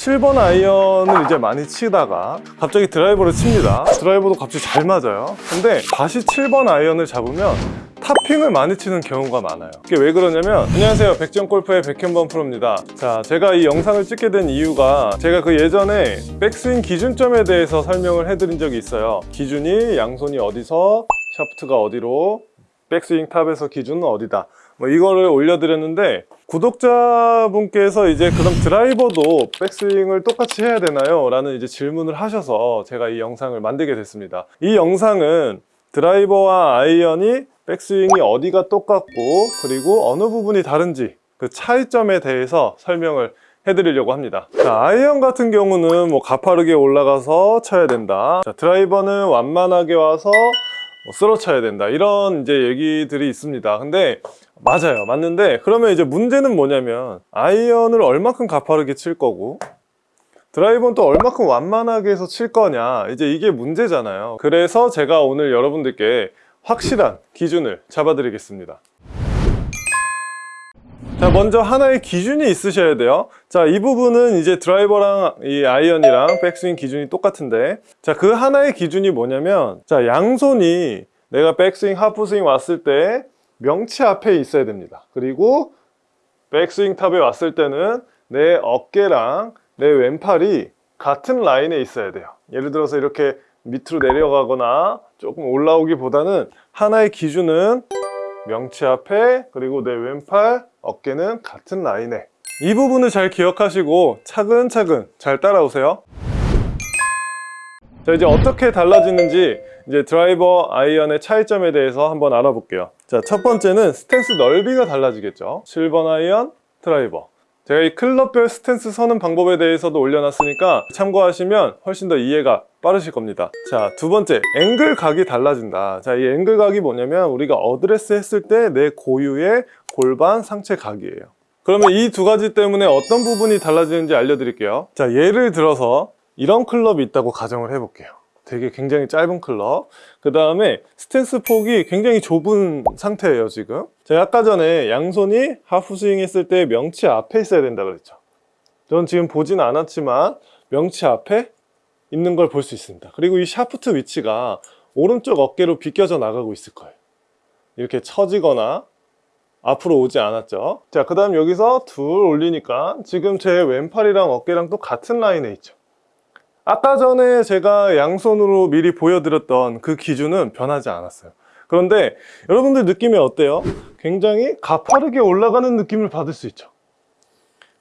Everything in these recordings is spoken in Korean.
7번 아이언을 이제 많이 치다가 갑자기 드라이버를 칩니다. 드라이버도 갑자기 잘 맞아요. 근데 다시 7번 아이언을 잡으면 topping을 많이 치는 경우가 많아요. 이게 왜 그러냐면 안녕하세요. 백전골프의 백현범 프로입니다. 자 제가 이 영상을 찍게 된 이유가 제가 그 예전에 백스윙 기준점에 대해서 설명을 해드린 적이 있어요. 기준이 양손이 어디서 샤프트가 어디로 백스윙 top에서 기준은 어디다 뭐 이거를 올려드렸는데 구독자분께서 이제 그럼 드라이버도 백스윙을 똑같이 해야 되나요? 라는 이제 질문을 하셔서 제가 이 영상을 만들게 됐습니다. 이 영상은 드라이버와 아이언이 백스윙이 어디가 똑같고 그리고 어느 부분이 다른지 그 차이점에 대해서 설명을 해드리려고 합니다. 자, 아이언 같은 경우는 뭐 가파르게 올라가서 쳐야 된다. 자, 드라이버는 완만하게 와서 뭐 쓸어 쳐야 된다. 이런 이제 얘기들이 있습니다. 근데 맞아요. 맞는데 그러면 이제 문제는 뭐냐면 아이언을 얼마큼 가파르게 칠 거고 드라이버는 또 얼마큼 완만하게 해서 칠 거냐. 이제 이게 문제잖아요. 그래서 제가 오늘 여러분들께 확실한 기준을 잡아 드리겠습니다. 자 먼저 하나의 기준이 있으셔야 돼요. 자 이 부분은 이제 드라이버랑 이 아이언이랑 백스윙 기준이 똑같은데 자 그 하나의 기준이 뭐냐면 자 양손이 내가 백스윙 half swing 왔을 때 명치 앞에 있어야 됩니다. 그리고 백스윙 top에 왔을 때는 내 어깨랑 내 왼팔이 같은 라인에 있어야 돼요. 예를 들어서 이렇게 밑으로 내려가거나 조금 올라오기보다는 하나의 기준은 명치 앞에 그리고 내 왼팔 어깨는 같은 라인에. 이 부분을 잘 기억하시고 차근차근 잘 따라오세요. 자 이제 어떻게 달라지는지 이제 드라이버 아이언의 차이점에 대해서 한번 알아볼게요 자 첫 번째는 스탠스 넓이가 달라지겠죠. 7번 아이언 드라이버. 제가 이 클럽별 스탠스 서는 방법에 대해서도 올려놨으니까 참고하시면 훨씬 더 이해가 빠르실 겁니다. 자 두 번째 앵글 각이 달라진다. 자 이 앵글 각이 뭐냐면 우리가 어드레스 했을 때 내 고유의 골반 상체 각이에요. 그러면 이 두 가지 때문에 어떤 부분이 달라지는지 알려드릴게요. 자 예를 들어서 이런 클럽이 있다고 가정을 해볼게요 되게 굉장히 짧은 클럽. 그 다음에 스탠스 폭이 굉장히 좁은 상태예요 지금. 제가 아까 전에 양손이 half swing 했을 때 명치 앞에 있어야 된다 그랬죠. 전 지금 보진 않았지만 명치 앞에 있는 걸 볼 수 있습니다. 그리고 이 샤프트 위치가 오른쪽 어깨로 비껴져 나가고 있을 거예요. 이렇게 처지거나 앞으로 오지 않았죠. 자그 다음 여기서 둘 올리니까 지금 제 왼팔이랑 어깨랑 또 같은 라인에 있죠 아까 전에 제가 양손으로 미리 보여드렸던 그 기준은 변하지 않았어요. 그런데 여러분들 느낌이 어때요? 굉장히 가파르게 올라가는 느낌을 받을 수 있죠.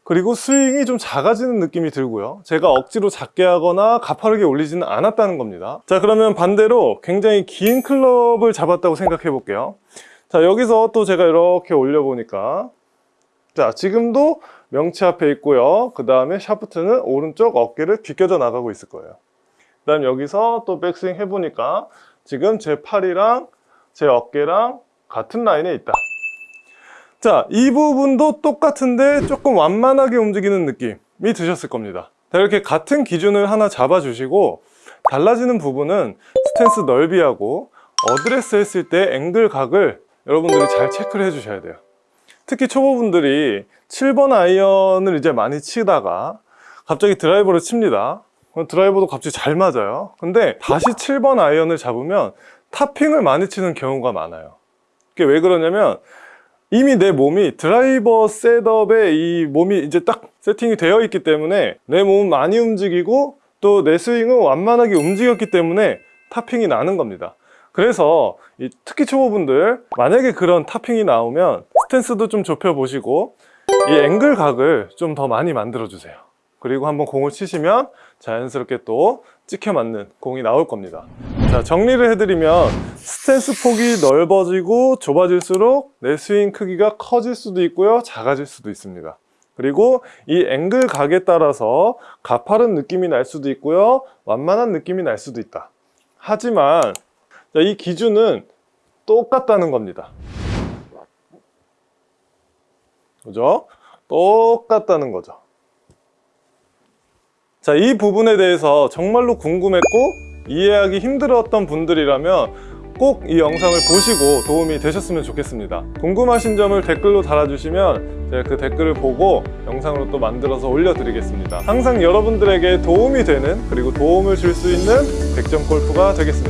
그리고 스윙이 좀 작아지는 느낌이 들고요. 제가 억지로 작게 하거나 가파르게 올리지는 않았다는 겁니다. 자 그러면 반대로 굉장히 긴 클럽을 잡았다고 생각해 볼게요. 자 여기서 또 제가 이렇게 올려보니까 자 지금도 명치 앞에 있고요. 그 다음에 샤프트는 오른쪽 어깨를 비껴져 나가고 있을 거예요. 그 다음 여기서 또 백스윙 해보니까 지금 제 팔이랑 제 어깨랑 같은 라인에 있다. 자 이 부분도 똑같은데 조금 완만하게 움직이는 느낌이 드셨을 겁니다. 자, 이렇게 같은 기준을 하나 잡아 주시고 달라지는 부분은 스탠스 넓이하고 어드레스 했을 때 앵글 각을 여러분들이 잘 체크를 해 주셔야 돼요 특히 초보분들이 7번 아이언을 이제 많이 치다가 갑자기 드라이버를 칩니다. 드라이버도 갑자기 잘 맞아요. 근데 다시 7번 아이언을 잡으면 topping을 많이 치는 경우가 많아요. 그게 왜 그러냐면 이미 내 몸이 드라이버 setup에 이 몸이 이제 딱 세팅이 되어 있기 때문에 내 몸은 많이 움직이고 또 내 스윙은 완만하게 움직였기 때문에 topping이 나는 겁니다. 그래서 특히 초보분들 만약에 그런 topping이 나오면 스탠스도 좀 좁혀 보시고 이 앵글 각을 좀 더 많이 만들어 주세요. 그리고 한번 공을 치시면 자연스럽게 또 찍혀 맞는 공이 나올 겁니다. 자 정리를 해드리면 스탠스 폭이 넓어지고 좁아질수록 내 스윙 크기가 커질 수도 있고요 작아질 수도 있습니다. 그리고 이 앵글 각에 따라서 가파른 느낌이 날 수도 있고요 완만한 느낌이 날 수도 있다. 하지만 자, 이 기준은 똑같다는 겁니다 그죠? 똑같다는 거죠 자, 이 부분에 대해서 정말로 궁금했고 이해하기 힘들었던 분들이라면 꼭 이 영상을 보시고 도움이 되셨으면 좋겠습니다. 궁금하신 점을 댓글로 달아주시면 제가 그 댓글을 보고 영상으로 또 만들어서 올려드리겠습니다. 항상 여러분들에게 도움이 되는 그리고 도움을 줄 수 있는 100점 골프가 되겠습니다.